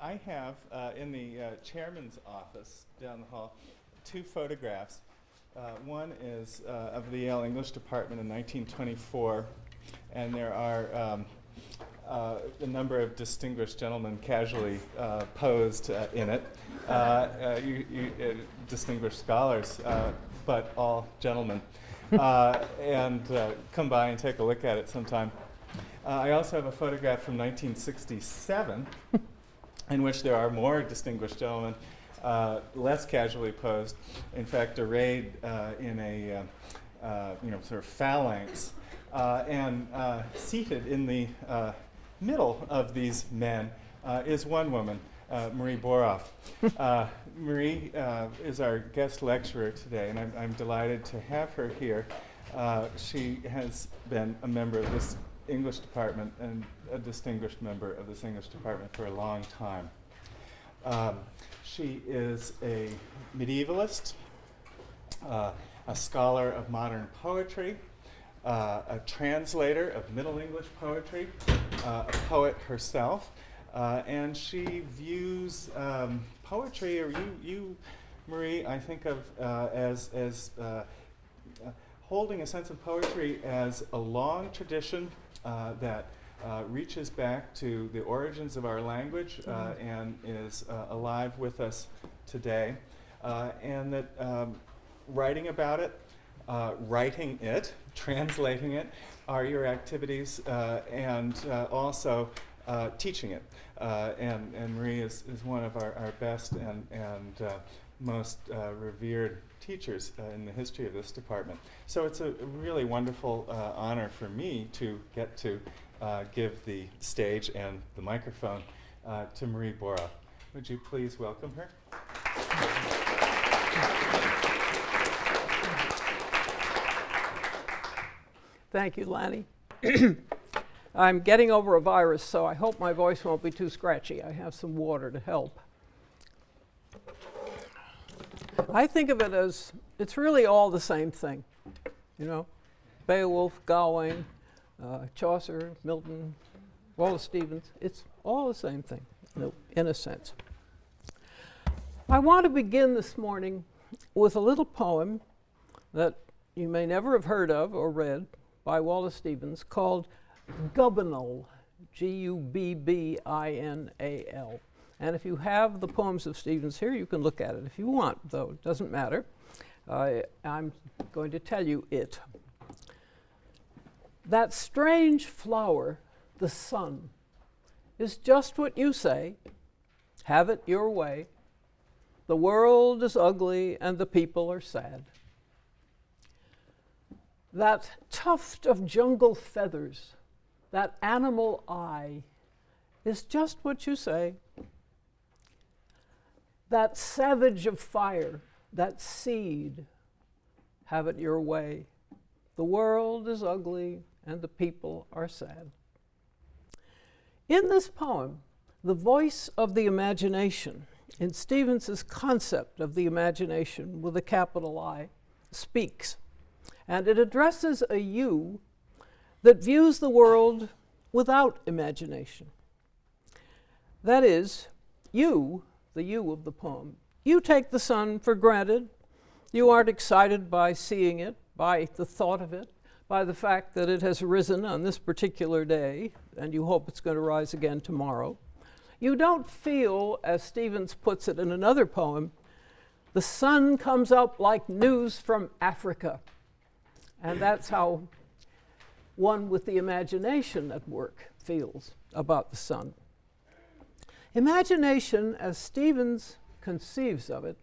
I have uh, in the uh, chairman's office down the hall two photographs. Uh, one is uh, of the Yale English department in 1924, and there are um, uh, a number of distinguished gentlemen casually uh, posed in it. You, you, distinguished scholars, but all gentlemen. And come by and take a look at it sometime. I also have a photograph from 1967 in which there are more distinguished gentlemen, uh, less casually posed, in fact, arrayed uh, in a uh, uh, you know sort of phalanx, uh, and uh, seated in the uh, middle of these men uh, is one woman, uh, Marie Borroff. Uh, Marie uh, is our guest lecturer today, and I'm, I'm delighted to have her here. Uh, she has been a member of this English department and a distinguished member of this English department for a long time. Um, she is a medievalist, uh, a scholar of modern poetry, uh, a translator of Middle English poetry, uh, a poet herself, uh, and she views um, poetry, or you, you, Marie, I think of uh, as, as uh, holding a sense of poetry as a long tradition uh, that uh, reaches back to the origins of our language uh, and is uh, alive with us today, uh, and that um, writing about it, uh, writing it, translating it, are your activities, uh, and also uh, teaching it. Uh, and, and Marie is, is one of our, our best and, and uh, most uh, revered teachers uh, in the history of this department. So it's a really wonderful uh, honor for me to get to uh, give the stage and the microphone uh, to Marie Borroff. Would you please welcome her? Thank you, Lanny. I'm getting over a virus, so I hope my voice won't be too scratchy. I have some water to help. I think of it as it's really all the same thing, you know. Beowulf, Gawain, uh, Chaucer, Milton, Wallace Stevens. It's all the same thing, in a, in a sense. I want to begin this morning with a little poem that you may never have heard of or read by Wallace Stevens called Gubbinal, G U B B I N A L. And if you have the poems of Stevens here, you can look at it if you want, though it doesn't matter. Uh, I'm going to tell you it. That strange flower, the sun, is just what you say. Have it your way. The world is ugly and the people are sad. That tuft of jungle feathers, that animal eye, is just what you say. That savage of fire, that seed, have it your way. The world is ugly and the people are sad. In this poem, the voice of the imagination, in Stevens's concept of the imagination with a capital I, speaks. And it addresses a you that views the world without imagination. That is, you, the you of the poem, you take the sun for granted. You aren't excited by seeing it, by the thought of it, by the fact that it has risen on this particular day, and you hope it's going to rise again tomorrow. You don't feel, as Stevens puts it in another poem, the sun comes up like news from Africa. And that's how one with the imagination at work feels about the sun. Imagination, as Stevens conceives of it,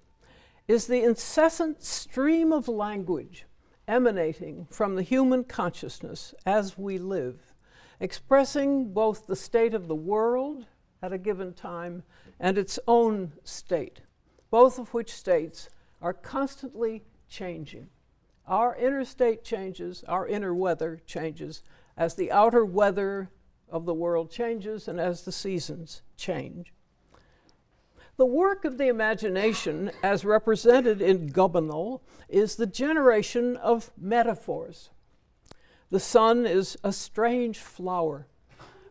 is the incessant stream of language emanating from the human consciousness as we live, expressing both the state of the world at a given time and its own state, both of which states are constantly changing. Our inner state changes, our inner weather changes as the outer weather of the world changes and as the seasons change. The work of the imagination, as represented in Gubbinal, is the generation of metaphors. The sun is a strange flower,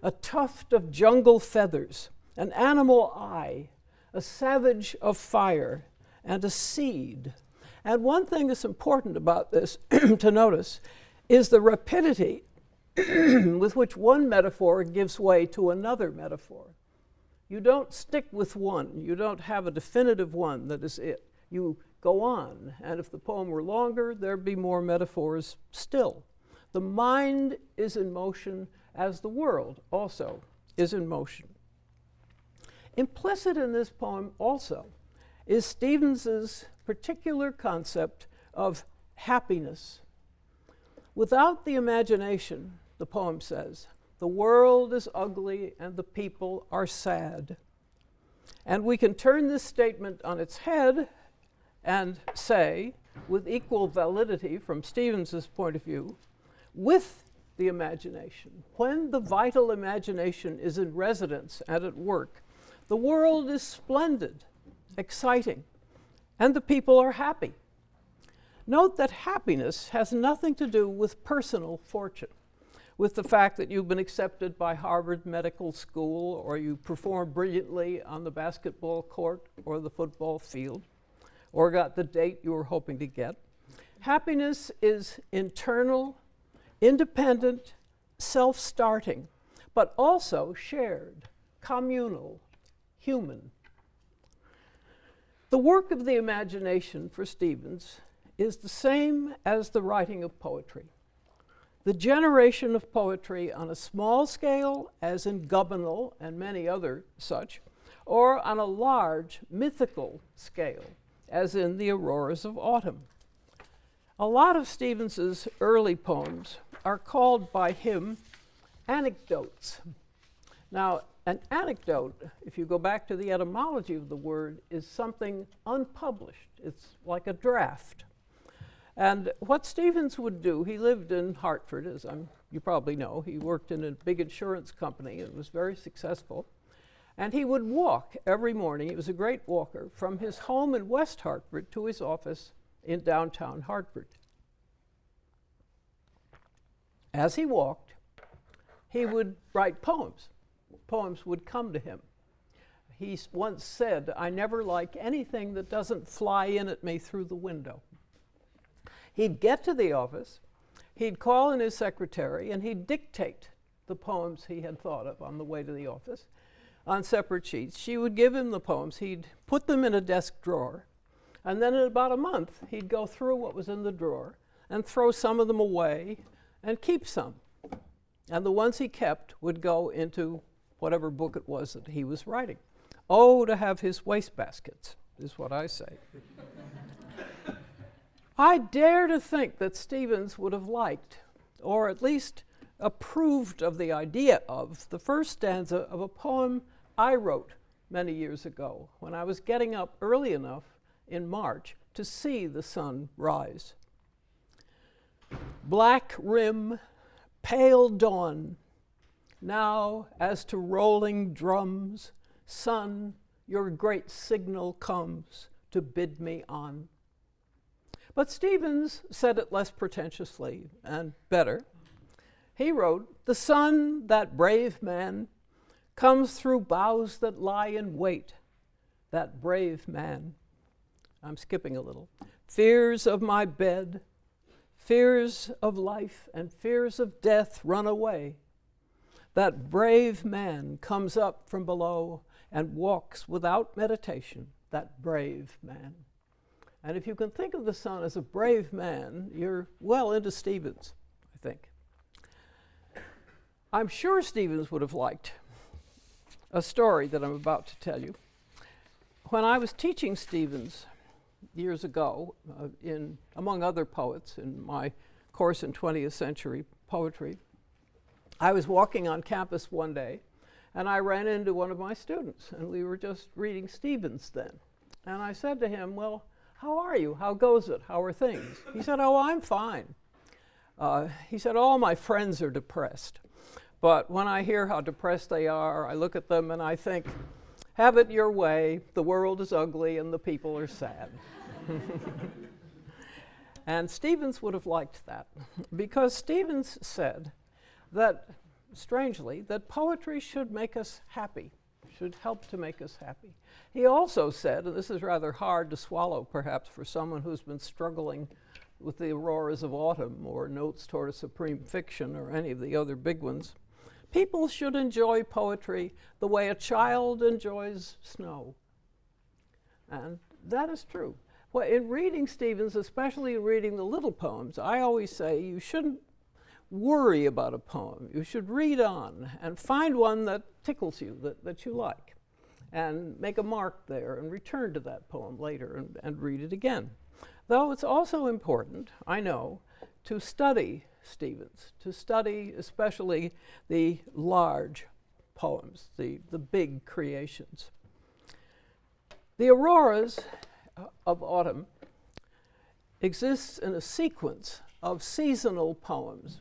a tuft of jungle feathers, an animal eye, a savage of fire, and a seed. And one thing that's important about this to notice is the rapidity with which one metaphor gives way to another metaphor. You don't stick with one, you don't have a definitive one that is it. You go on, and if the poem were longer, there'd be more metaphors still. The mind is in motion as the world also is in motion. Implicit in this poem also is Stevens's particular concept of happiness. Without the imagination, the poem says, the world is ugly and the people are sad. And we can turn this statement on its head and say, with equal validity from Stevens's point of view, with the imagination, when the vital imagination is in residence and at work, the world is splendid, exciting, and the people are happy. Note that happiness has nothing to do with personal fortune, with the fact that you've been accepted by Harvard Medical School or you perform brilliantly on the basketball court or the football field or got the date you were hoping to get. Happiness is internal, independent, self starting, but also shared, communal, human. The work of the imagination for Stevens is the same as the writing of poetry. The generation of poetry on a small scale, as in Gubbinal and many other such, or on a large mythical scale, as in the Auroras of Autumn. A lot of Stevens's early poems are called by him anecdotes. Now, an anecdote, if you go back to the etymology of the word, is something unpublished. It's like a draft. And what Stevens would do, he lived in Hartford, as I'm, you probably know. He worked in a big insurance company and was very successful. And he would walk every morning, he was a great walker, from his home in West Hartford to his office in downtown Hartford. As he walked, he would write poems. Poems would come to him. He once said, I never like anything that doesn't fly in at me through the window. He'd get to the office, he'd call in his secretary, and he'd dictate the poems he had thought of on the way to the office on separate sheets. She would give him the poems, he'd put them in a desk drawer, and then in about a month, he'd go through what was in the drawer and throw some of them away and keep some. And the ones he kept would go into whatever book it was that he was writing. Oh, to have his wastebaskets, is what I say. I dare to think that Stevens would have liked, or at least approved of the idea of, the first stanza of a poem I wrote many years ago when I was getting up early enough in March to see the sun rise. Black rim, pale dawn, now as to rolling drums, sun, your great signal comes to bid me on. But Stevens said it less pretentiously and better. He wrote, The sun, that brave man, comes through boughs that lie in wait. That brave man, I'm skipping a little, fears of my bed, fears of life, and fears of death run away. That brave man comes up from below and walks without meditation, that brave man. And if you can think of the sun as a brave man, you're well into Stevens, I think. I'm sure Stevens would have liked a story that I'm about to tell you. When I was teaching Stevens years ago, uh, in, among other poets, in my course in 20th century poetry, I was walking on campus one day and I ran into one of my students, and we were just reading Stevens then. And I said to him, Well, how are you? How goes it? How are things? He said, Oh, I'm fine. Uh, he said, All my friends are depressed. But when I hear how depressed they are, I look at them and I think, Have it your way. The world is ugly and the people are sad. and Stevens would have liked that because Stevens said that, strangely, that poetry should make us happy, should help to make us happy. He also said, and this is rather hard to swallow perhaps for someone who's been struggling with the auroras of autumn or notes toward a supreme fiction or any of the other big ones, people should enjoy poetry the way a child enjoys snow. And that is true. Well, in reading Stevens, especially in reading the little poems, I always say you shouldn't worry about a poem. You should read on and find one that tickles you, that, that you like, and make a mark there and return to that poem later and, and read it again. Though it's also important, I know, to study Stevens, to study especially the large poems, the, the big creations. The auroras of autumn exists in a sequence of seasonal poems,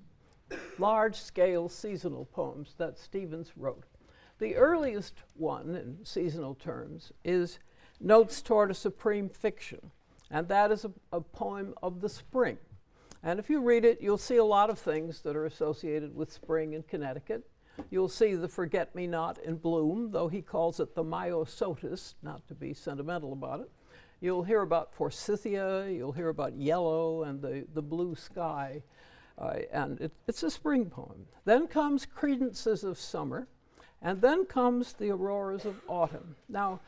large-scale seasonal poems that Stevens wrote. The earliest one, in seasonal terms, is Notes Toward a Supreme Fiction, and that is a, a poem of the spring. And if you read it, you'll see a lot of things that are associated with spring in Connecticut. You'll see the forget-me-not in bloom, though he calls it the myosotis, not to be sentimental about it. You'll hear about forsythia, you'll hear about yellow and the, the blue sky, uh, and it, it's a spring poem. Then comes Credences of Summer, and then comes the Auroras of Autumn. Now,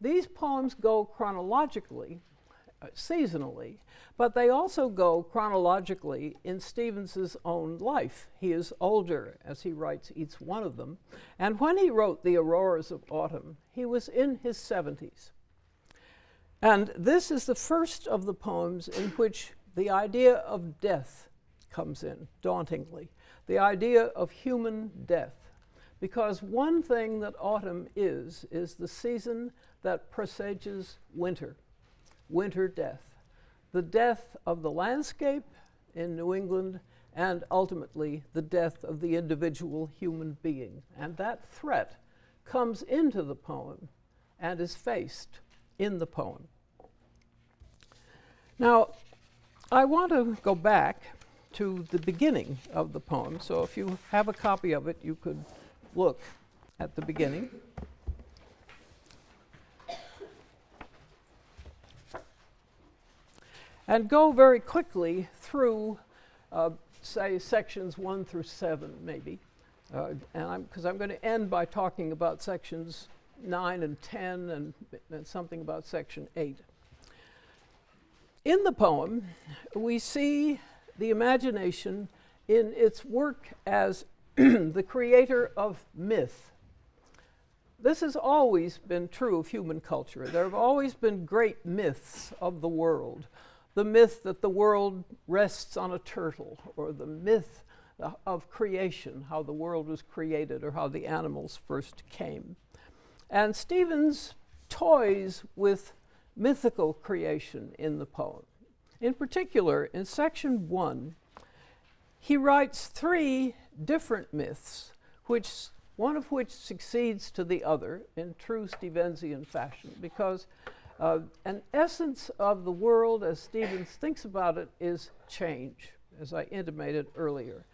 these poems go chronologically, uh, seasonally, but they also go chronologically in Stevens's own life. He is older as he writes each one of them, and when he wrote the Auroras of Autumn, he was in his 70s. And this is the first of the poems in which the idea of death comes in, dauntingly. The idea of human death. Because one thing that autumn is, is the season that presages winter, winter death. The death of the landscape in New England and ultimately the death of the individual human being. And that threat comes into the poem and is faced in the poem. Now, I want to go back to the beginning of the poem. So if you have a copy of it, you could look at the beginning. And go very quickly through, uh, say, sections one through seven, maybe. Uh, and because I'm, I'm going to end by talking about sections nine and 10 and, and something about section eight. In the poem, we see the imagination in its work as the creator of myth. This has always been true of human culture. There have always been great myths of the world. The myth that the world rests on a turtle, or the myth uh, of creation, how the world was created, or how the animals first came. And Stevens toys with mythical creation in the poem. In particular, in section one, he writes three different myths, which, one of which succeeds to the other in true Stevensian fashion, because uh, an essence of the world, as Stevens thinks about it, is change, as I intimated earlier.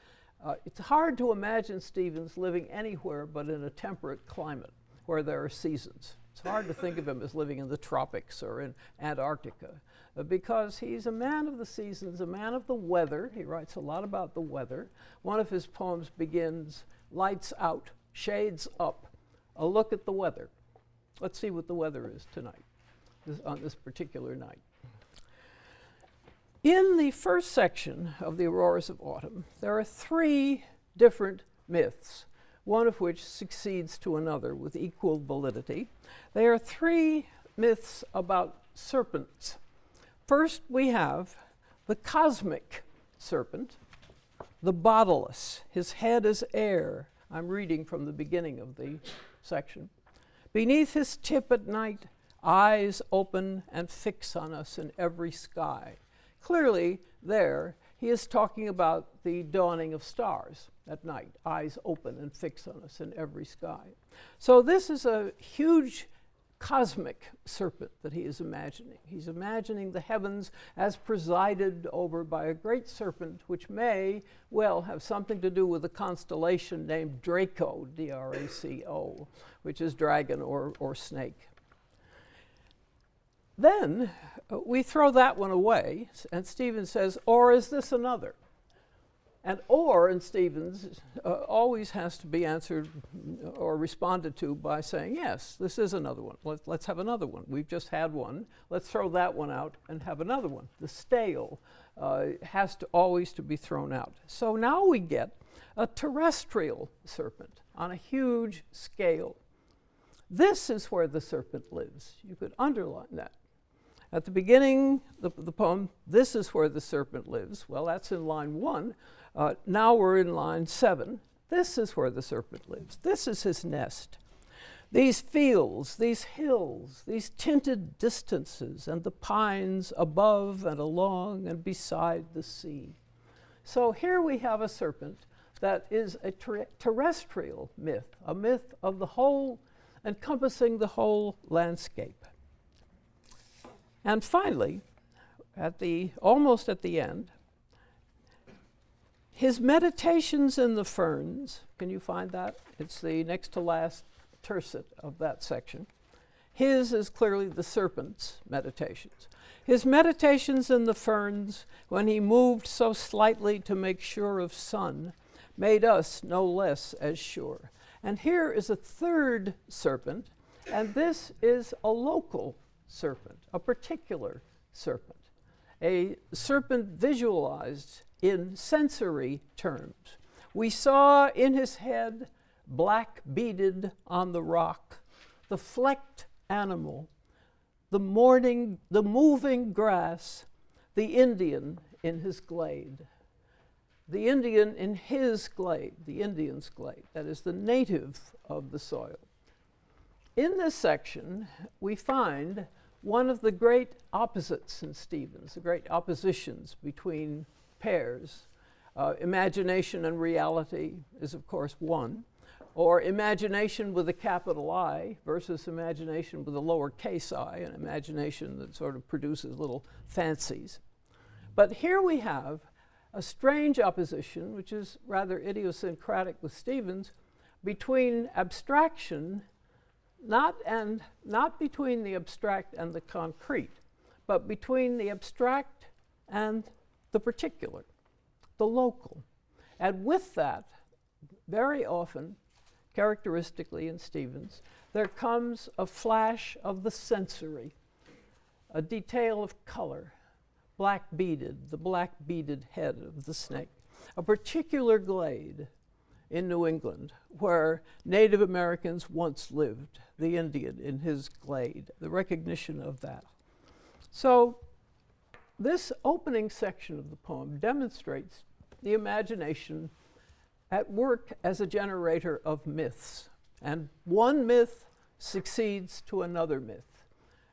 Uh, it's hard to imagine Stevens living anywhere but in a temperate climate where there are seasons. It's hard to think of him as living in the tropics or in Antarctica because he's a man of the seasons, a man of the weather. He writes a lot about the weather. One of his poems begins, Lights out, shades up, a look at the weather. Let's see what the weather is tonight, this, on this particular night. In the first section of the Auroras of Autumn, there are three different myths, one of which succeeds to another with equal validity. They are three myths about serpents. First, we have the cosmic serpent, the bodiless. His head is air. I'm reading from the beginning of the section. Beneath his tip at night, eyes open and fix on us in every sky. Clearly, there, he is talking about the dawning of stars at night, eyes open and fix on us in every sky. So, this is a huge cosmic serpent that he is imagining. He's imagining the heavens as presided over by a great serpent, which may well have something to do with a constellation named Draco, D R A C O, which is dragon or, or snake. Then uh, we throw that one away, and Stephen says, Or is this another? And or in Stevens uh, always has to be answered or responded to by saying, yes, this is another one. Let, let's have another one. We've just had one. Let's throw that one out and have another one. The stale uh, has to always to be thrown out. So now we get a terrestrial serpent on a huge scale. This is where the serpent lives. You could underline that. At the beginning of the, the poem, this is where the serpent lives. Well, that's in line one. Uh, now we're in line seven. This is where the serpent lives. This is his nest. These fields, these hills, these tinted distances, and the pines above and along and beside the sea. So here we have a serpent that is a ter- terrestrial myth, a myth of the whole, encompassing the whole landscape. And finally, at the almost at the end, his meditations in the ferns. Can you find that? It's the next to last tercet of that section. His is clearly the serpent's meditations. His meditations in the ferns, when he moved so slightly to make sure of sun, made us no less as sure. And here is a third serpent, and this is a local serpent, a particular serpent, a serpent visualized in sensory terms. We saw in his head, black beaded on the rock, the flecked animal, the morning, the moving grass, the Indian in his glade. The Indian in his glade, the Indian's glade, that is the native of the soil. In this section, we find one of the great opposites in Stevens, the great oppositions between pairs. Uh, imagination and reality is, of course, one, or imagination with a capital I versus imagination with a lowercase i, an imagination that sort of produces little fancies. But here we have a strange opposition, which is rather idiosyncratic with Stevens, between abstraction, not, and, not between the abstract and the concrete, but between the abstract and the particular, the local. And with that, very often, characteristically in Stevens, there comes a flash of the sensory, a detail of color, black beaded, the black beaded head of the snake, a particular glade in New England where Native Americans once lived, the Indian in his glade, the recognition of that. So, this opening section of the poem demonstrates the imagination at work as a generator of myths. And one myth succeeds to another myth.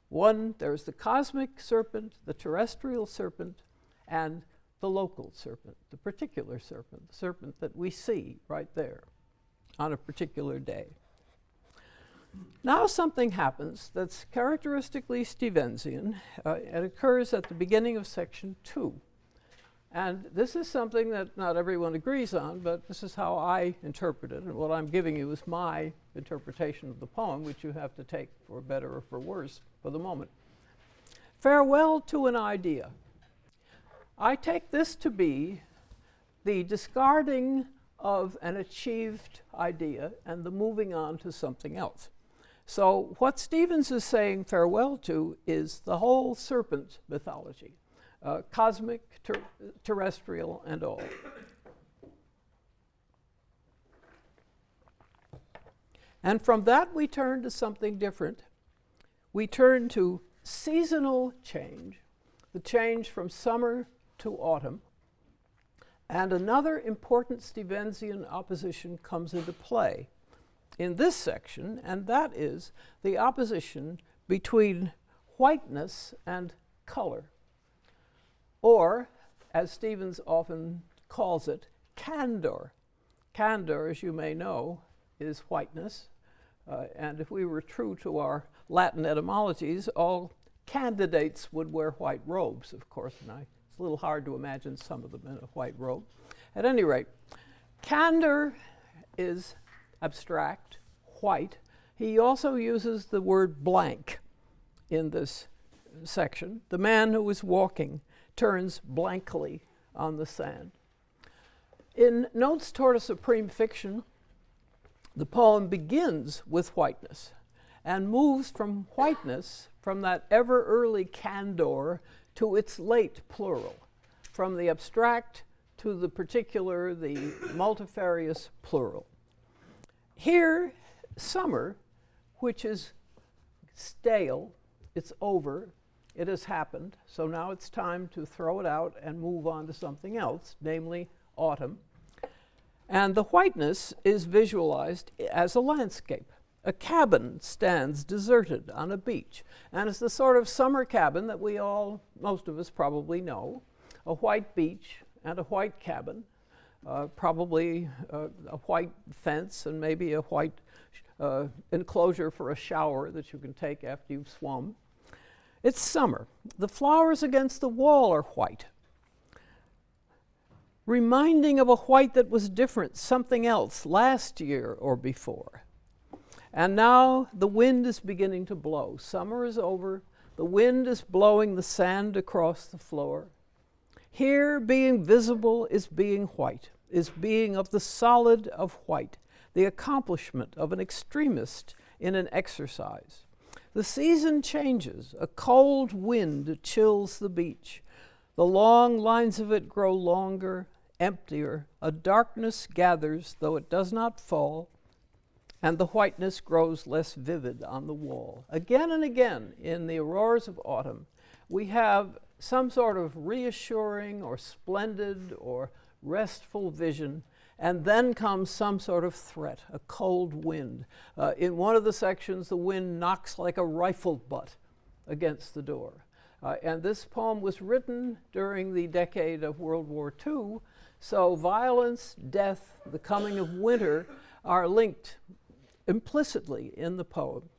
One, there's the cosmic serpent, the terrestrial serpent, and the local serpent, the particular serpent, the serpent that we see right there on a particular day. Now something happens that's characteristically Stevensian. Uh, it occurs at the beginning of section two. And this is something that not everyone agrees on, but this is how I interpret it. And what I'm giving you is my interpretation of the poem, which you have to take for better or for worse for the moment. Farewell to an idea. I take this to be the discarding of an achieved idea and the moving on to something else. So, what Stevens is saying farewell to is the whole serpent mythology, uh, cosmic, ter- terrestrial, and all. And from that, we turn to something different. We turn to seasonal change, the change from summer to autumn. And another important Stevensian opposition comes into play in this section, and that is the opposition between whiteness and color. Or, as Stevens often calls it, candor. Candor, as you may know, is whiteness. Uh, and if we were true to our Latin etymologies, all candidates would wear white robes, of course, and I, it's a little hard to imagine some of them in a white robe. At any rate, candor is abstract, white. He also uses the word blank in this section. The man who is walking turns blankly on the sand. In Notes Toward a Supreme Fiction, the poem begins with whiteness and moves from whiteness, from that ever early candor, to its late plural, from the abstract to the particular, the multifarious plural. Here, summer, which is stale, it's over, it has happened, so now it's time to throw it out and move on to something else, namely autumn. And the whiteness is visualized as a landscape. A cabin stands deserted on a beach, and it's the sort of summer cabin that we all, most of us probably know a white beach and a white cabin, uh, probably uh, a white fence and maybe a white uh, enclosure for a shower that you can take after you've swum. It's summer. The flowers against the wall are white, reminding of a white that was different, something else, last year or before. And now the wind is beginning to blow. Summer is over. The wind is blowing the sand across the floor. Here, being visible is being white, is being of the solid of white, the accomplishment of an extremist in an exercise. The season changes. A cold wind chills the beach. The long lines of it grow longer, emptier. A darkness gathers, though it does not fall, and the whiteness grows less vivid on the wall. Again and again in the auroras of autumn, we have some sort of reassuring or splendid or restful vision and then comes some sort of threat, a cold wind. Uh, in one of the sections, the wind knocks like a rifle butt against the door. Uh, and this poem was written during the decade of World War II, so violence, death, the coming of winter are linked implicitly in the poem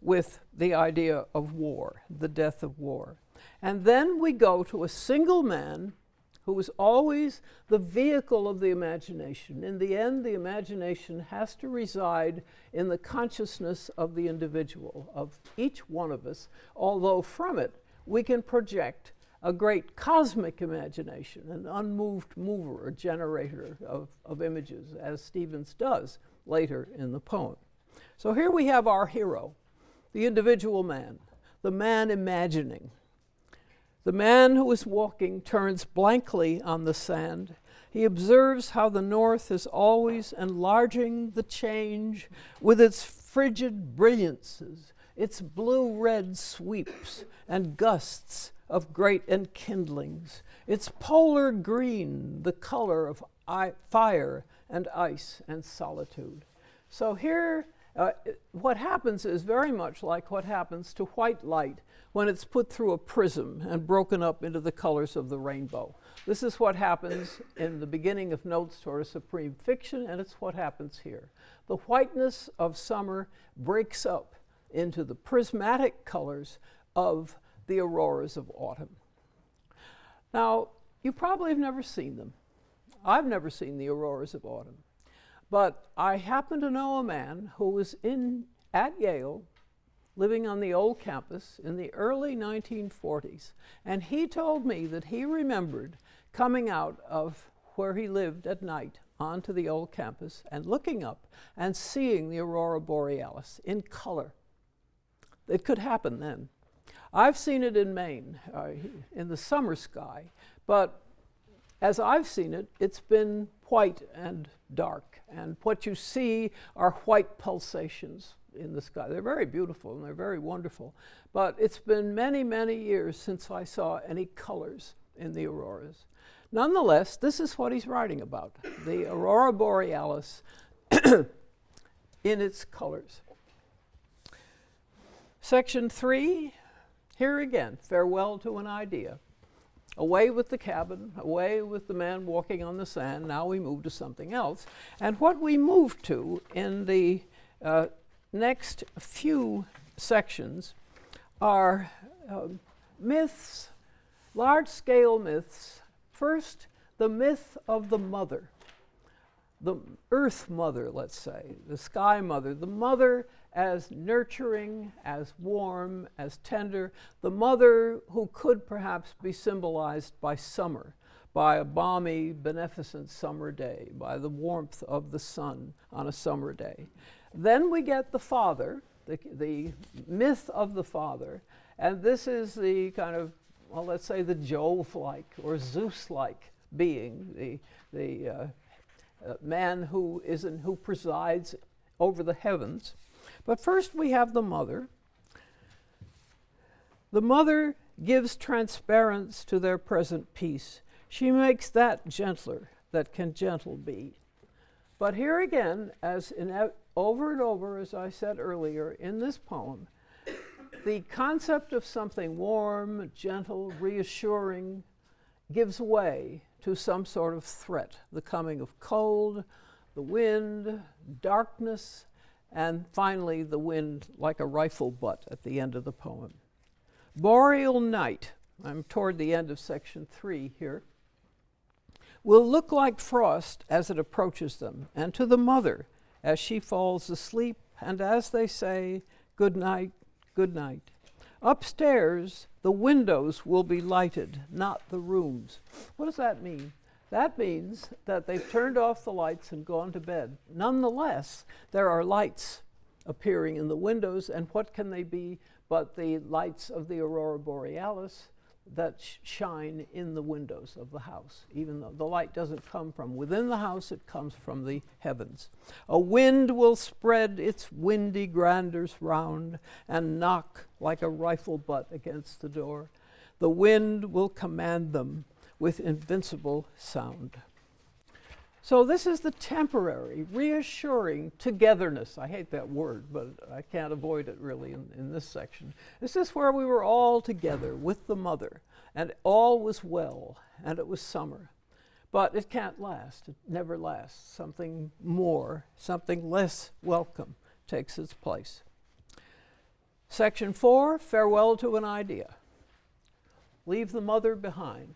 with the idea of war, the death of war. And then we go to a single man who is always the vehicle of the imagination. In the end, the imagination has to reside in the consciousness of the individual, of each one of us, although from it we can project a great cosmic imagination, an unmoved mover, a generator of, of images, as Stevens does later in the poem. So here we have our hero, the individual man, the man imagining. The man who is walking turns blankly on the sand. He observes how the north is always enlarging the change with its frigid brilliances, its blue red sweeps and gusts of great enkindlings, its polar green, the color of fire and ice and solitude. So here uh, what happens is very much like what happens to white light when it's put through a prism and broken up into the colors of the rainbow. This is what happens in the beginning of Notes toward a Supreme Fiction, and it's what happens here. The whiteness of summer breaks up into the prismatic colors of the auroras of autumn. Now, you probably have never seen them. I've never seen the auroras of autumn. But I happen to know a man who was in at Yale living on the old campus in the early 1940s. And he told me that he remembered coming out of where he lived at night onto the old campus and looking up and seeing the aurora borealis in color. It could happen then. I've seen it in Maine, uh, in the summer sky, but as I've seen it, it's been white and dark. And what you see are white pulsations in the sky. They're very beautiful and they're very wonderful. But it's been many, many years since I saw any colors in the auroras. Nonetheless, this is what he's writing about the aurora borealis in its colors. Section three, here again, farewell to an idea. Away with the cabin, away with the man walking on the sand. Now we move to something else. And what we move to in the uh, next few sections are um, myths, large scale myths. First, the myth of the mother, the earth mother, let's say, the sky mother, the mother as nurturing, as warm, as tender, the mother who could perhaps be symbolized by summer, by a balmy, beneficent summer day, by the warmth of the sun on a summer day. Then we get the father, the, the myth of the father, and this is the kind of, well, let's say the Jove like or Zeus like being, the, the uh, uh, man who, is in, who presides over the heavens. But first we have the mother. The mother gives transparence to their present peace. She makes that gentler that can gentle be. But here again, as in over and over, as I said earlier in this poem, the concept of something warm, gentle, reassuring gives way to some sort of threat the coming of cold, the wind, darkness, and finally the wind like a rifle butt at the end of the poem. Boreal night, I'm toward the end of section three here, will look like frost as it approaches them, and to the mother as she falls asleep, and as they say, Good night, good night. Upstairs, the windows will be lighted, not the rooms. What does that mean? That means that they've turned off the lights and gone to bed. Nonetheless, there are lights appearing in the windows, and what can they be but the lights of the aurora borealis that sh- shine in the windows of the house, even though the light doesn't come from within the house, it comes from the heavens. A wind will spread its windy grandeurs round and knock like a rifle butt against the door. The wind will command them with invincible sound. So, this is the temporary, reassuring togetherness. I hate that word, but I can't avoid it really in, in, this section. This is where we were all together with the mother, and all was well, and it was summer. But it can't last, it never lasts. Something more, something less welcome takes its place. Section four farewell to an idea. Leave the mother behind.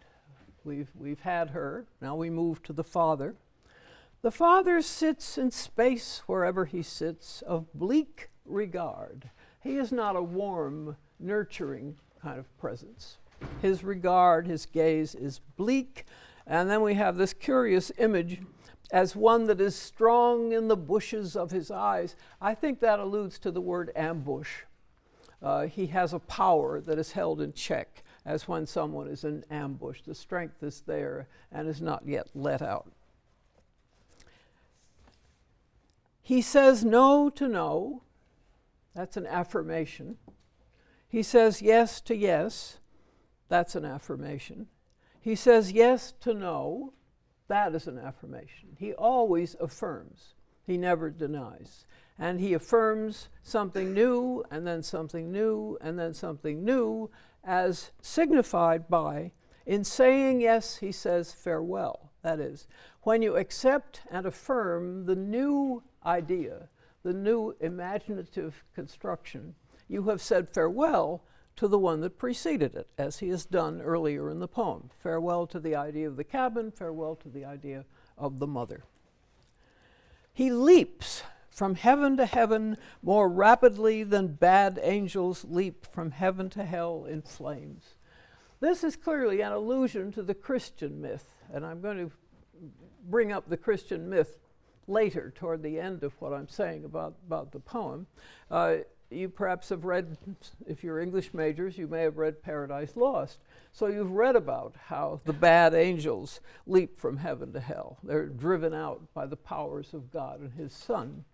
We've, we've had her, now we move to the father. The Father sits in space wherever he sits, of bleak regard. He is not a warm, nurturing kind of presence. His regard, his gaze is bleak. And then we have this curious image as one that is strong in the bushes of his eyes. I think that alludes to the word ambush. Uh, he has a power that is held in check, as when someone is in ambush. The strength is there and is not yet let out. He says no to no. That's an affirmation. He says yes to yes. That's an affirmation. He says yes to no. That is an affirmation. He always affirms, he never denies. And he affirms something new, and then something new, and then something new, as signified by, in saying yes, he says farewell. That is, when you accept and affirm the new idea, the new imaginative construction, you have said farewell to the one that preceded it, as he has done earlier in the poem. Farewell to the idea of the cabin, farewell to the idea of the mother. He leaps from heaven to heaven more rapidly than bad angels leap from heaven to hell in flames. This is clearly an allusion to the Christian myth, and I'm going to bring up the Christian myth later toward the end of what I'm saying about, about the poem. Uh, you perhaps have read, if you're English majors, you may have read Paradise Lost. So you've read about how the bad angels leap from heaven to hell. They're driven out by the powers of God and His Son.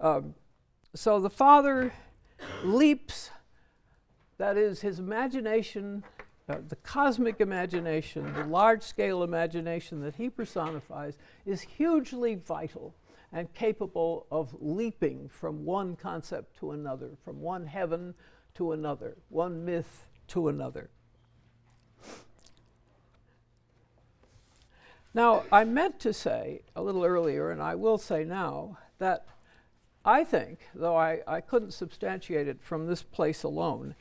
Um, so the Father leaps, that is, his imagination the cosmic imagination, the large scale imagination that he personifies, is hugely vital and capable of leaping from one concept to another, from one heaven to another, one myth to another. Now, I meant to say a little earlier, and I will say now, that I think, though I, I couldn't substantiate it from this place alone,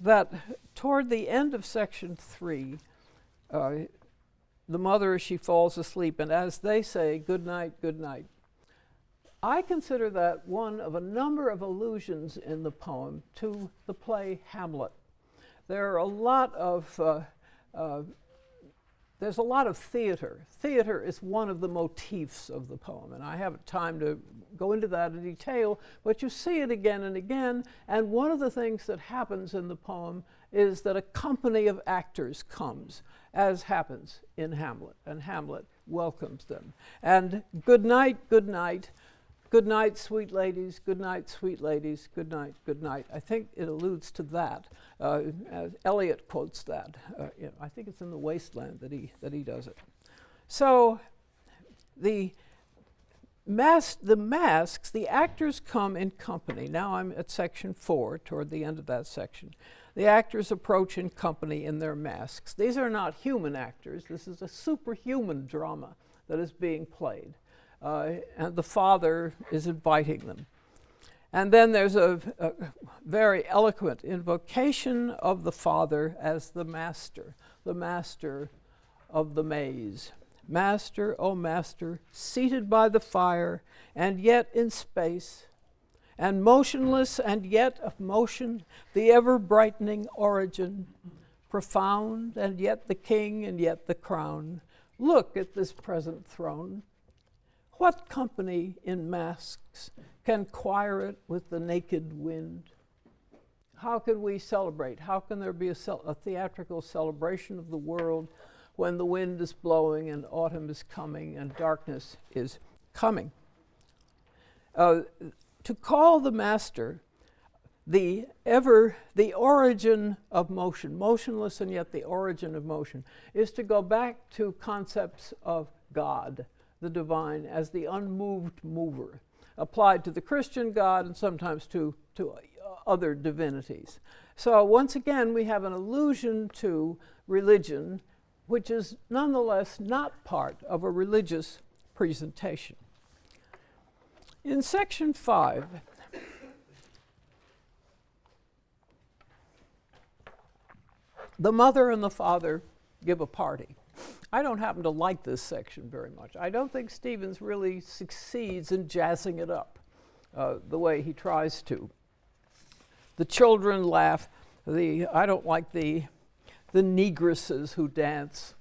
that toward the end of section three, uh, the mother, she falls asleep, and as they say, good night, good night. I consider that one of a number of allusions in the poem to the play Hamlet. There are a lot of uh, uh, there's a lot of theater. Theater is one of the motifs of the poem, and I haven't time to go into that in detail, but you see it again and again. And one of the things that happens in the poem is that a company of actors comes, as happens in Hamlet, and Hamlet welcomes them. And good night, good night. Good night, sweet ladies. Good night, sweet ladies. Good night, good night. I think it alludes to that. Uh, Eliot quotes that. Uh, you know, I think it's in the Wasteland that he that he does it. So, the mas- the masks, the actors come in company. Now I'm at section four, toward the end of that section. The actors approach in company in their masks. These are not human actors. This is a superhuman drama that is being played uh, and the father is inviting them. And then there's a, a, very eloquent invocation of the father as the master, the master of the maze. Master, O oh master, seated by the fire and yet in space, and motionless and yet of motion, the ever brightening origin, profound and yet the king and yet the crown. Look at this present throne, what company in masks can choir it with the naked wind? How can we celebrate? How can there be a, a, theatrical celebration of the world when the wind is blowing and autumn is coming and darkness is coming? Uh, to call the master the ever the origin of motion motionless and yet the origin of motion is to go back to concepts of god the divine as the unmoved mover, applied to the Christian God and sometimes to, to uh, other divinities. So, once again, we have an allusion to religion, which is nonetheless not part of a religious presentation. In section five, the mother and the father give a party. I don't happen to like this section very much. I don't think Stevens really succeeds in jazzing it up uh, the way he tries to. The children laugh. The I don't like the the negresses who dance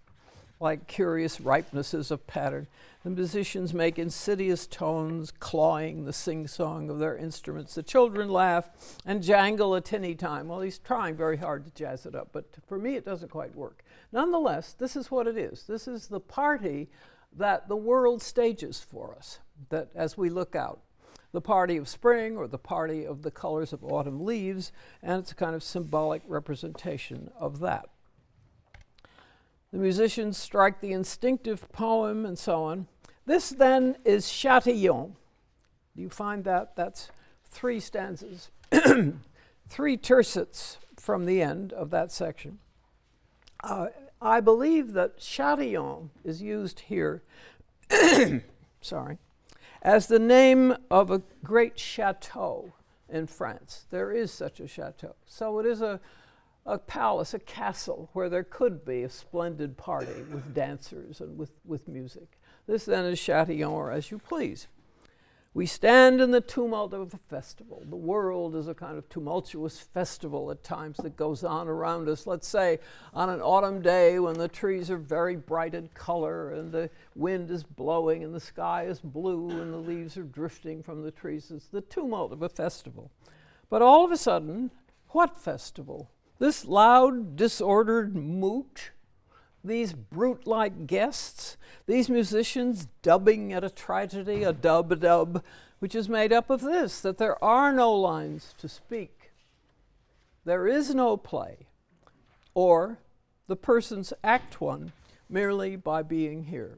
like curious ripenesses of pattern. The musicians make insidious tones, clawing the sing song of their instruments. The children laugh and jangle a tinny time. Well, he's trying very hard to jazz it up, but for me, it doesn't quite work. Nonetheless, this is what it is. This is the party that the world stages for us, that as we look out. The party of spring or the party of the colors of autumn leaves, and it's a kind of symbolic representation of that. The musicians strike the instinctive poem and so on. This then is Chatillon. Do you find that? That's three stanzas, three tercets from the end of that section. Uh, I believe that Chatillon is used here, sorry, as the name of a great chateau in France. There is such a chateau. So it is a, a palace, a castle, where there could be a splendid party with dancers and with, with music. This then is Chatillon, or as you please. We stand in the tumult of a festival. The world is a kind of tumultuous festival at times that goes on around us. Let's say on an autumn day when the trees are very bright in color and the wind is blowing and the sky is blue and the leaves are drifting from the trees. It's the tumult of a festival. But all of a sudden, what festival? This loud, disordered moot these brute like guests, these musicians dubbing at a tragedy, a dub a dub, which is made up of this that there are no lines to speak, there is no play, or the persons act one merely by being here.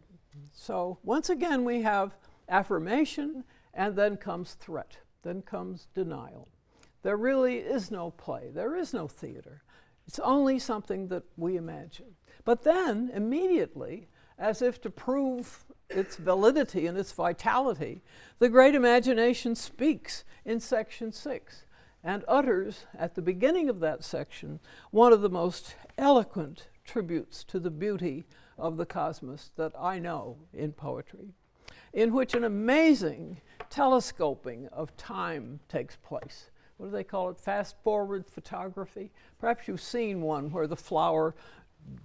So once again, we have affirmation, and then comes threat, then comes denial. There really is no play, there is no theater. It's only something that we imagine. But then, immediately, as if to prove its validity and its vitality, the great imagination speaks in section six and utters at the beginning of that section one of the most eloquent tributes to the beauty of the cosmos that I know in poetry, in which an amazing telescoping of time takes place. What do they call it? Fast forward photography? Perhaps you've seen one where the flower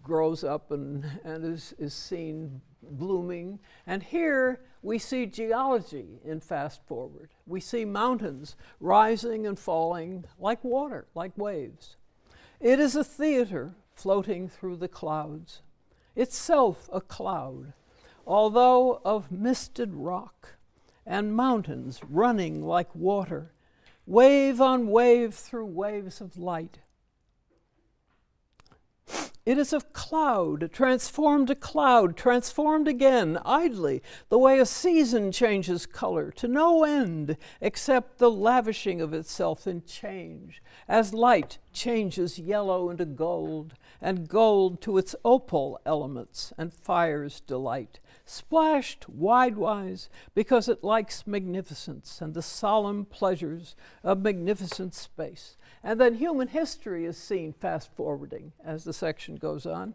grows up and, and is, is seen blooming. And here we see geology in fast forward. We see mountains rising and falling like water, like waves. It is a theater floating through the clouds, itself a cloud, although of misted rock and mountains running like water, wave on wave through waves of light. It is a cloud, transformed to cloud, transformed again, idly, the way a season changes color to no end except the lavishing of itself in change, as light changes yellow into gold, and gold to its opal elements and fire's delight, splashed widewise because it likes magnificence and the solemn pleasures of magnificent space. And then human history is seen fast forwarding as the section goes on.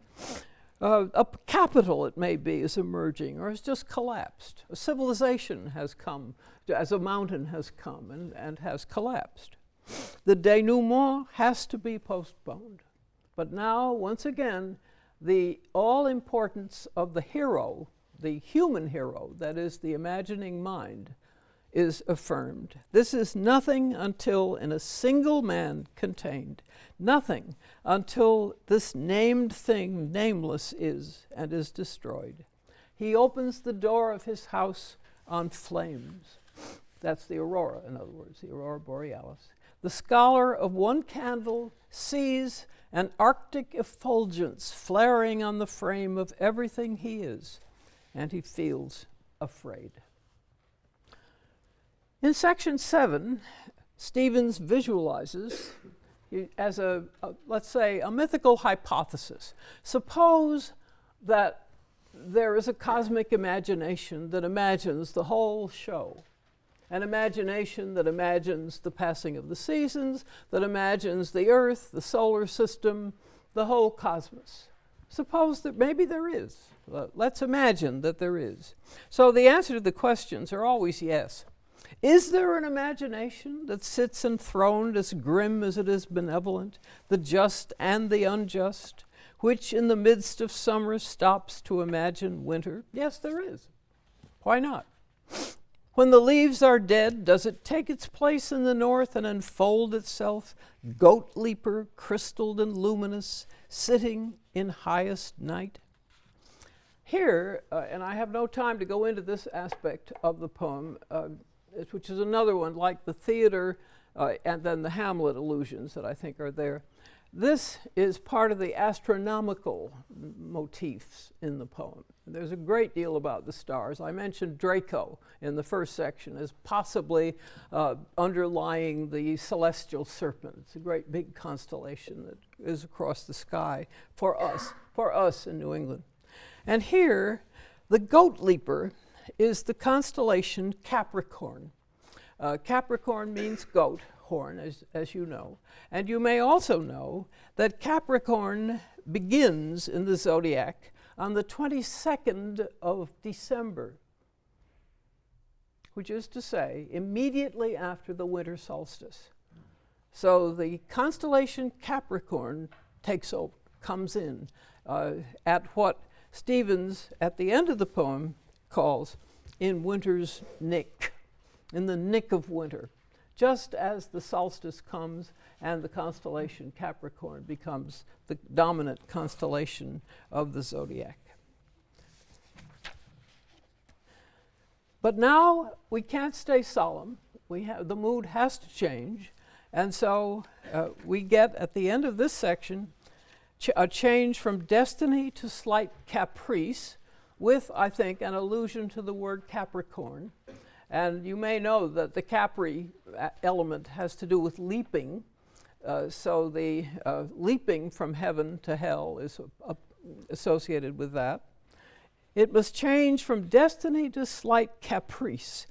Uh, a capital, it may be, is emerging or has just collapsed. A civilization has come, as a mountain has come and, and has collapsed. The denouement has to be postponed. But now, once again, the all importance of the hero the human hero, that is, the imagining mind, is affirmed. This is nothing until in a single man contained, nothing until this named thing, nameless, is and is destroyed. He opens the door of his house on flames. That's the aurora, in other words, the aurora borealis. The scholar of one candle sees an arctic effulgence flaring on the frame of everything he is and he feels afraid. In section seven, Stevens visualizes as a, a, let's say, a mythical hypothesis. Suppose that there is a cosmic imagination that imagines the whole show, an imagination that imagines the passing of the seasons, that imagines the Earth, the solar system, the whole cosmos. Suppose that maybe there is. Let's imagine that there is. So the answer to the questions are always yes. Is there an imagination that sits enthroned as grim as it is benevolent, the just and the unjust, which in the midst of summer stops to imagine winter? Yes, there is. Why not? When the leaves are dead, does it take its place in the north and unfold itself, goat leaper, crystalled and luminous, sitting in highest night? Here, uh, and I have no time to go into this aspect of the poem, uh, which is another one like the theater uh, and then the Hamlet illusions that I think are there. This is part of the astronomical motifs in the poem. There's a great deal about the stars. I mentioned Draco in the first section as possibly uh, underlying the celestial serpent. It's a great big constellation that is across the sky for us, for us in New England. And here, the goat leaper is the constellation Capricorn. Uh, Capricorn means goat horn, as, as you know. And you may also know that Capricorn begins in the zodiac on the 22nd of December, which is to say, immediately after the winter solstice. So the constellation Capricorn takes over, comes in uh, at what Stevens, at the end of the poem, calls in winter's nick, in the nick of winter, just as the solstice comes and the constellation Capricorn becomes the dominant constellation of the zodiac. But now we can't stay solemn. We have, the mood has to change. And so uh, we get at the end of this section ch a change from destiny to slight caprice, with, I think, an allusion to the word Capricorn. And you may know that the Capri uh, element has to do with leaping. Uh, so the uh, leaping from heaven to hell is associated with that. It must change from destiny to slight caprice,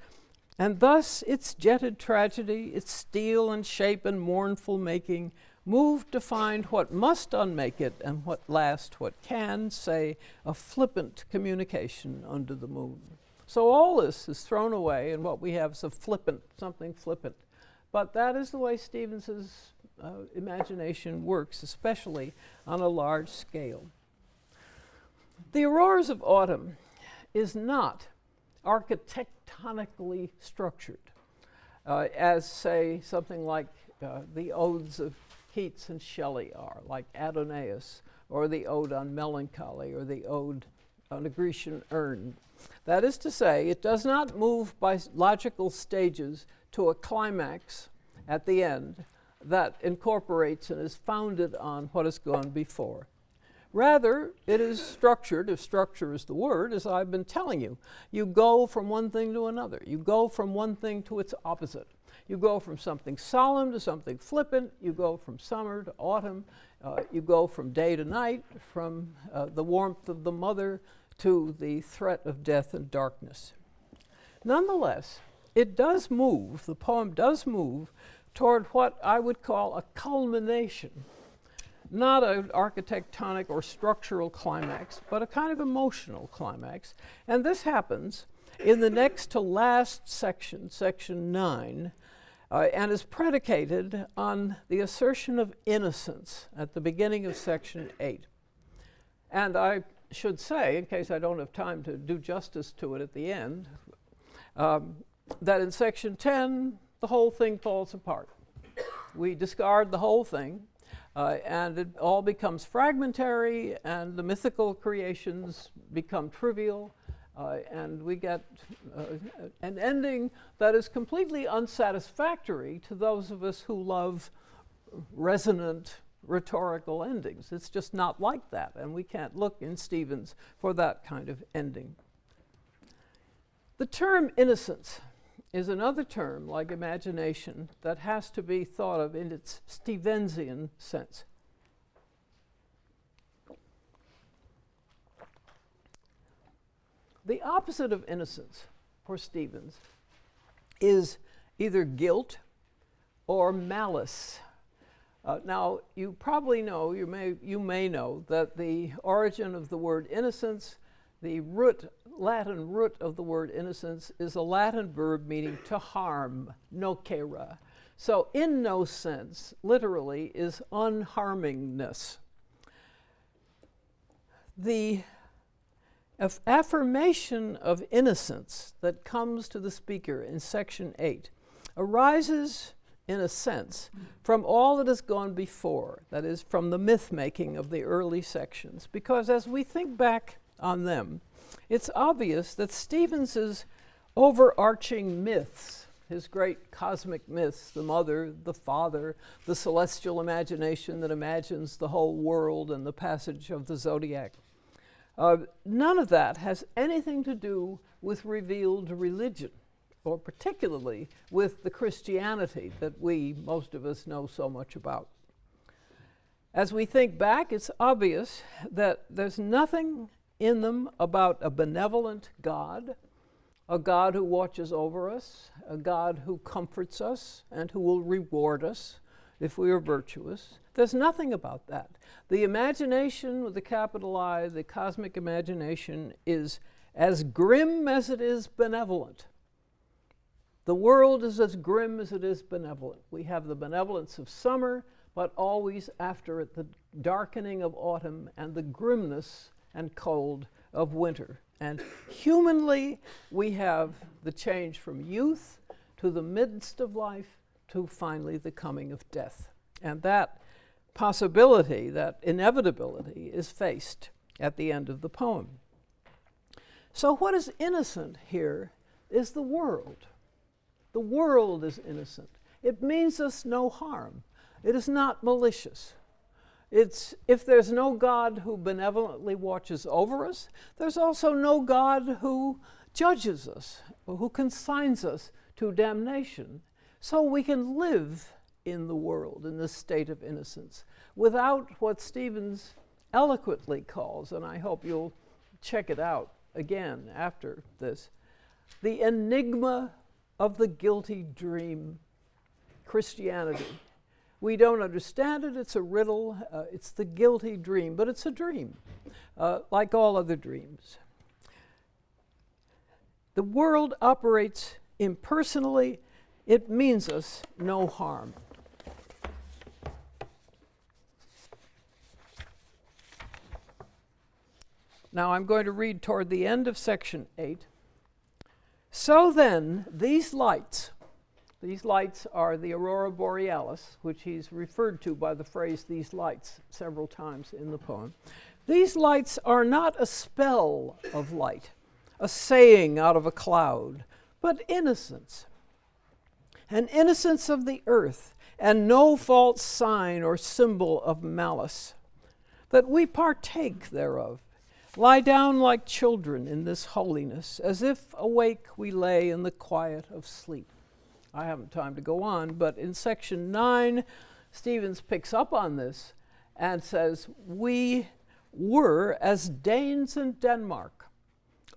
and thus its jetted tragedy, its steel and shape and mournful making, moved to find what must unmake it and what last what can, say, a flippant communication under the moon. So all this is thrown away, and what we have is a flippant, something flippant. But that is the way Stevens's uh, imagination works, especially on a large scale. The Auroras of Autumn is not architectonically structured, uh, as, say, something like uh, the odes of Keats and Shelley are, like Adonais, or the Ode on Melancholy, or the Ode on a Grecian Urn. That is to say, it does not move by logical stages to a climax at the end that incorporates and is founded on what has gone before. Rather, it is structured, if structure is the word, as I've been telling you. You go from one thing to another. You go from one thing to its opposite. You go from something solemn to something flippant. You go from summer to autumn. Uh, you go from day to night, from uh, the warmth of the mother to the threat of death and darkness. Nonetheless, it does move, the poem does move toward what I would call a culmination, not an architectonic or structural climax, but a kind of emotional climax. And this happens in the next to last section, section 9, uh, and is predicated on the assertion of innocence at the beginning of section 8. And I should say, in case I don't have time to do justice to it at the end, um, that in section 10, the whole thing falls apart. We discard the whole thing, uh, and it all becomes fragmentary, and the mythical creations become trivial, uh, and we get uh, an ending that is completely unsatisfactory to those of us who love resonant rhetorical endings. It's just not like that, and we can't look in Stevens for that kind of ending. The term innocence is another term, like imagination, that has to be thought of in its Stevensian sense. The opposite of innocence for Stevens is either guilt or malice. Uh, now, you probably know, you may, you may know, that the origin of the word innocence, the root, Latin root of the word innocence, is a Latin verb meaning to harm, nocere. So, in no sense, literally, is unharmingness. The Af- affirmation of innocence that comes to the speaker in section 8 arises, in a sense, from all that has gone before, that is, from the myth making of the early sections. Because as we think back on them, it's obvious that Stevens's overarching myths, his great cosmic myths, the mother, the father, the celestial imagination that imagines the whole world and the passage of the zodiac, uh, none of that has anything to do with revealed religion, or particularly with the Christianity that we, most of us, know so much about. As we think back, it's obvious that there's nothing in them about a benevolent God, a God who watches over us, a God who comforts us and who will reward us if we are virtuous. There's nothing about that. The imagination with the capital I, the cosmic imagination, is as grim as it is benevolent. The world is as grim as it is benevolent. We have the benevolence of summer, but always after it the darkening of autumn and the grimness and cold of winter. And humanly, we have the change from youth to the midst of life to finally the coming of death. And that possibility, that inevitability, is faced at the end of the poem. So, what is innocent here is the world. The world is innocent. It means us no harm. It is not malicious. It's if there's no God who benevolently watches over us, there's also no God who judges us, who consigns us to damnation. So we can live in the world in this state of innocence without what Stevens eloquently calls, and I hope you'll check it out, again after this. The enigma of the guilty dream, Christianity. We don't understand it, it's a riddle, uh, it's the guilty dream, but it's a dream, uh, like all other dreams. The world operates impersonally, it means us no harm. Now I'm going to read toward the end of section 8. So then, these lights, these lights are the aurora borealis, which he's referred to by the phrase these lights several times in the poem. These lights are not a spell of light, a saying out of a cloud, but innocence. An innocence of the earth, and no false sign or symbol of malice, that we partake thereof Lie down like children in this holiness, as if awake we lay in the quiet of sleep. I haven't time to go on, but in section 9, Stevens picks up on this and says, We were as Danes in Denmark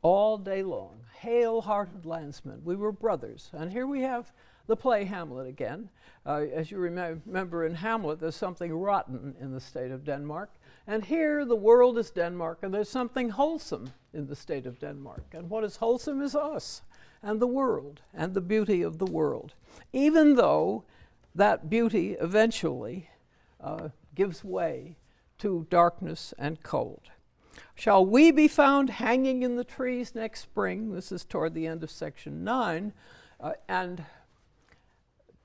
all day long, hale hearted landsmen. We were brothers. And here we have the play Hamlet again. Uh, as you rem- remember in Hamlet, there's something rotten in the state of Denmark. And here the world is Denmark, and there's something wholesome in the state of Denmark. And what is wholesome is us and the world and the beauty of the world, even though that beauty eventually uh, gives way to darkness and cold. Shall we be found hanging in the trees next spring? This is toward the end of section 9. Uh, and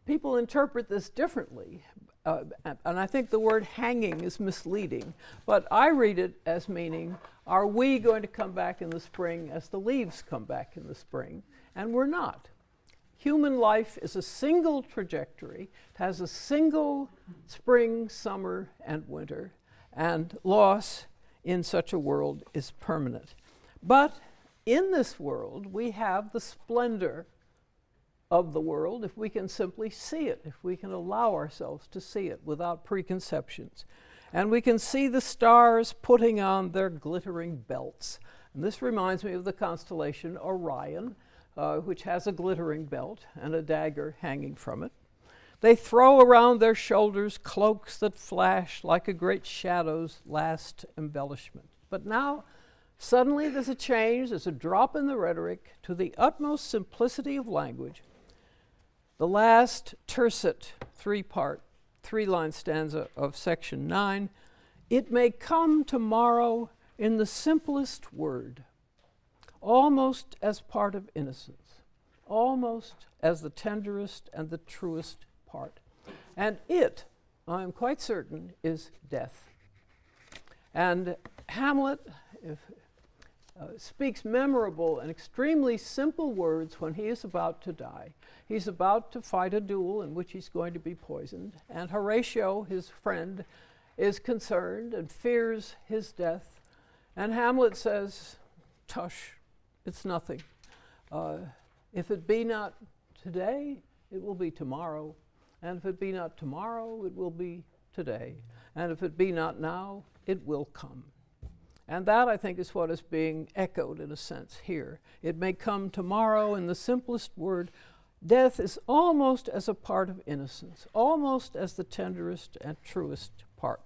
people interpret this differently. Uh, and I think the word hanging is misleading, but I read it as meaning, are we going to come back in the spring as the leaves come back in the spring? And we're not. Human life is a single trajectory, it has a single spring, summer, and winter, and loss in such a world is permanent. But in this world, we have the splendor of the world if we can simply see it, if we can allow ourselves to see it without preconceptions. And we can see the stars putting on their glittering belts. And this reminds me of the constellation Orion, uh, which has a glittering belt and a dagger hanging from it. They throw around their shoulders cloaks that flash like a great shadow's last embellishment. But now, suddenly, there's a change, there's a drop in the rhetoric to the utmost simplicity of language the last tercet, three part, three line stanza of section 9 it may come tomorrow in the simplest word, almost as part of innocence, almost as the tenderest and the truest part. And it, I am quite certain, is death. And Hamlet, if, uh, speaks memorable and extremely simple words when he is about to die. He's about to fight a duel in which he's going to be poisoned, and Horatio, his friend, is concerned and fears his death. And Hamlet says, Tush, it's nothing. Uh, if it be not today, it will be tomorrow. And if it be not tomorrow, it will be today. And if it be not now, it will come. And that, I think, is what is being echoed in a sense here. It may come tomorrow in the simplest word Death is almost as a part of innocence, almost as the tenderest and truest part.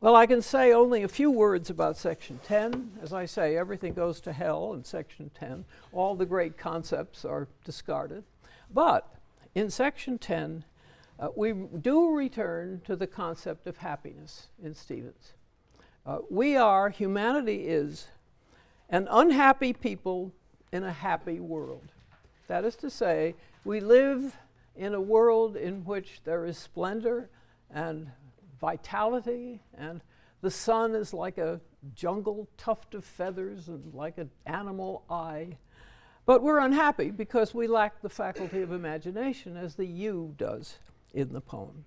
Well, I can say only a few words about Section 10. As I say, everything goes to hell in Section 10. All the great concepts are discarded. But in Section 10, uh, we do return to the concept of happiness in Stevens. Uh, we are, humanity is, an unhappy people in a happy world. That is to say, we live in a world in which there is splendor and vitality, and the sun is like a jungle tuft of feathers and like an animal eye. But we're unhappy because we lack the faculty of imagination, as the yew does in the poem.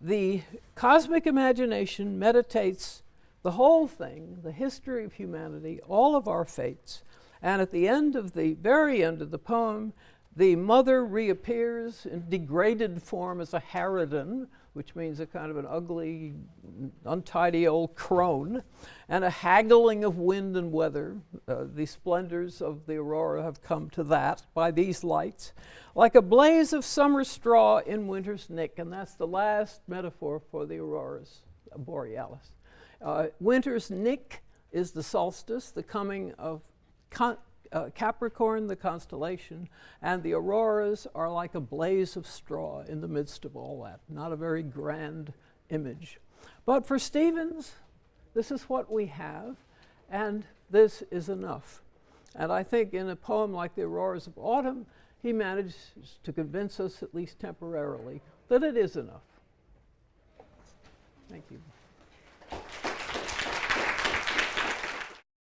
The cosmic imagination meditates the whole thing, the history of humanity, all of our fates, and at the end of the very end of the poem, the mother reappears in degraded form as a harridan, which means a kind of an ugly, untidy old crone, and a haggling of wind and weather. Uh, the splendors of the aurora have come to that by these lights, like a blaze of summer straw in winter's nick, and that's the last metaphor for the auroras borealis. Uh, winter's nick is the solstice, the coming of uh, Capricorn, the constellation, and the auroras are like a blaze of straw in the midst of all that. Not a very grand image. But for Stevens, this is what we have, and this is enough. And I think in a poem like The Auroras of Autumn, he manages to convince us, at least temporarily, that it is enough. Thank you.